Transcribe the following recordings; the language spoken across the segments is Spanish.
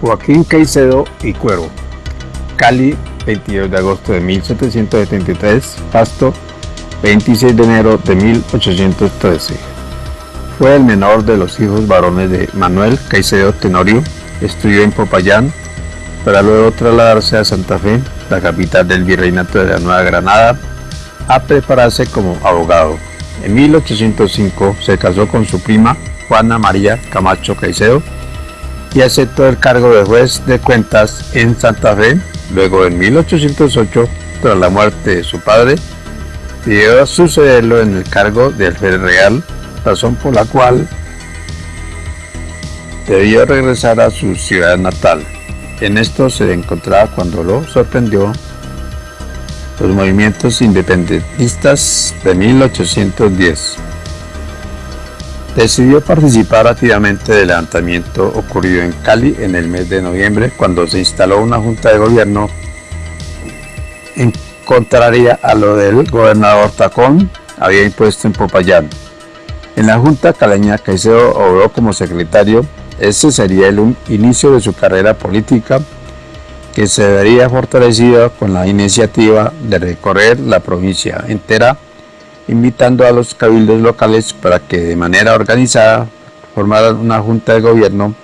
Joaquín Caicedo y Cuero. Cali, 22 de agosto de 1773. Pasto, 26 de enero de 1813. Fue el menor de los hijos varones de Manuel Caicedo Tenorio. Estudió en Popayán para luego trasladarse a Santa Fe, la capital del virreinato de la Nueva Granada, a prepararse como abogado. En 1805 se casó con su prima Juana María Camacho Caicedo y aceptó el cargo de juez de cuentas en Santa Fe. Luego en 1808, tras la muerte de su padre, pidió sucederlo en el cargo de alférez real, razón por la cual debió regresar a su ciudad natal. En esto se encontraba cuando lo sorprendió los movimientos independentistas de 1810. Decidió participar activamente del levantamiento ocurrido en Cali en el mes de noviembre cuando se instaló una junta de gobierno en contraria a lo del gobernador Tacón había impuesto en Popayán. En la junta caleña Caicedo obró como secretario, ese sería el inicio de su carrera política que se vería fortalecida con la iniciativa de recorrer la provincia entera, invitando a los cabildos locales para que de manera organizada formaran una junta de gobierno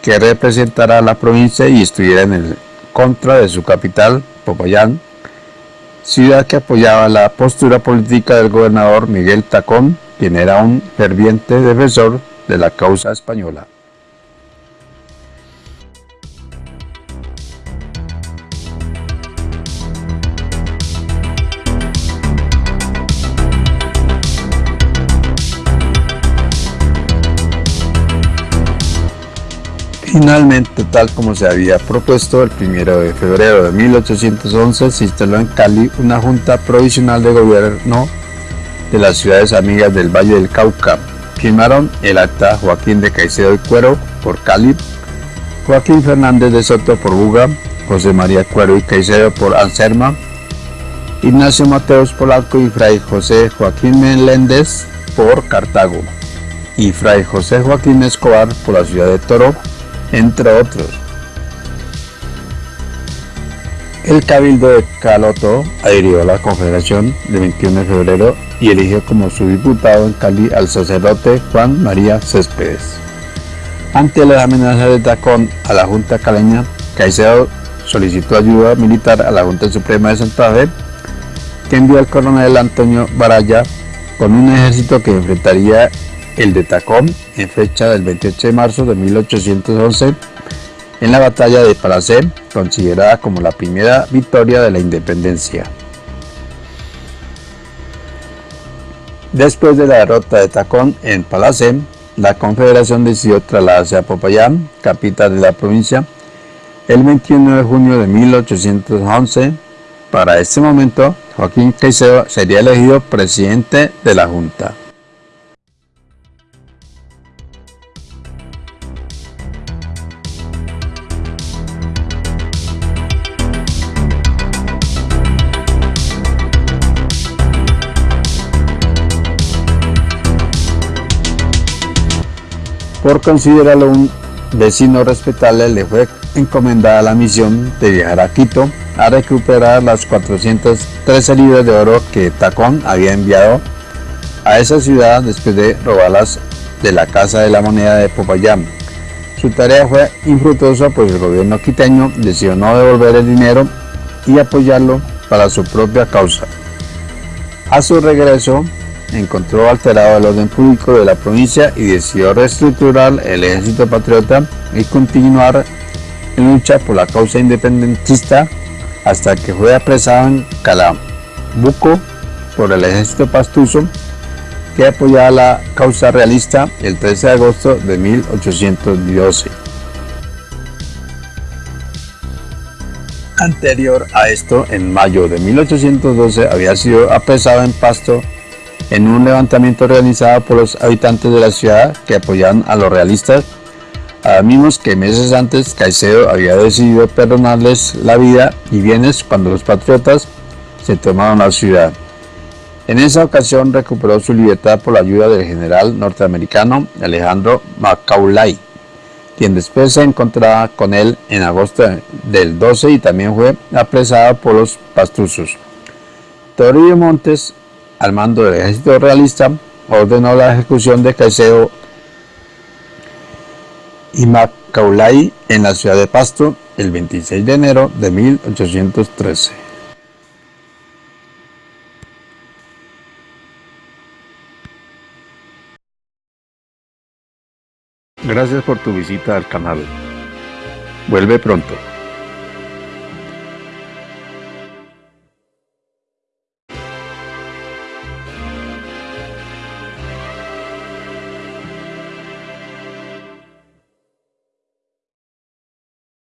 que representara a la provincia y estuviera en contra de su capital, Popayán, ciudad que apoyaba la postura política del gobernador Miguel Tacón, quien era un ferviente defensor de la causa española. Finalmente, tal como se había propuesto, el 1 de febrero de 1811 se instaló en Cali una junta provisional de gobierno de las ciudades amigas del Valle del Cauca. Firmaron el acta Joaquín de Caicedo y Cuero por Cali, Joaquín Fernández de Soto por Buga, José María Cuero y Caicedo por Anserma, Ignacio Mateos Polanco y Fray José Joaquín Meléndez por Cartago, y Fray José Joaquín Escobar por la ciudad de Toro, entre otros. El Cabildo de Caloto adhirió a la Confederación del 21 de febrero y eligió como su diputado en Cali al sacerdote Juan María Céspedes. Ante las amenazas de Tacón a la Junta Caleña, Caicedo solicitó ayuda militar a la Junta Suprema de Santa Fe, que envió al coronel Antonio Baraya con un ejército que enfrentaría el de Tacón en fecha del 28 de marzo de 1811 en la batalla de Palacé, considerada como la primera victoria de la independencia. Después de la derrota de Tacón en Palacé, la confederación decidió trasladarse a Popayán, capital de la provincia, el 21 de junio de 1811. Para este momento, Joaquín Caicedo sería elegido presidente de la Junta. Por considerarlo un vecino respetable, le fue encomendada la misión de viajar a Quito a recuperar las 413 libras de oro que Tacón había enviado a esa ciudad después de robarlas de la Casa de la Moneda de Popayán. Su tarea fue infructuosa pues el gobierno quiteño decidió no devolver el dinero y apoyarlo para su propia causa. A su regreso, encontró alterado el orden público de la provincia y decidió reestructurar el ejército patriota y continuar en lucha por la causa independentista hasta que fue apresado en Calabuco por el ejército pastuso que apoyaba la causa realista el 13 de agosto de 1812. Anterior a esto, en mayo de 1812 había sido apresado en Pasto en un levantamiento organizado por los habitantes de la ciudad que apoyaban a los realistas, mismos que meses antes Caicedo había decidido perdonarles la vida y bienes cuando los patriotas se tomaron la ciudad. En esa ocasión recuperó su libertad por la ayuda del general norteamericano Alejandro Macaulay, quien después se encontraba con él en agosto del 12 y también fue apresado por los pastusos. Toribio Montes, al mando del ejército realista, ordenó la ejecución de Caicedo y Macaulay en la ciudad de Pasto el 26 de enero de 1813. Gracias por tu visita al canal. Vuelve pronto.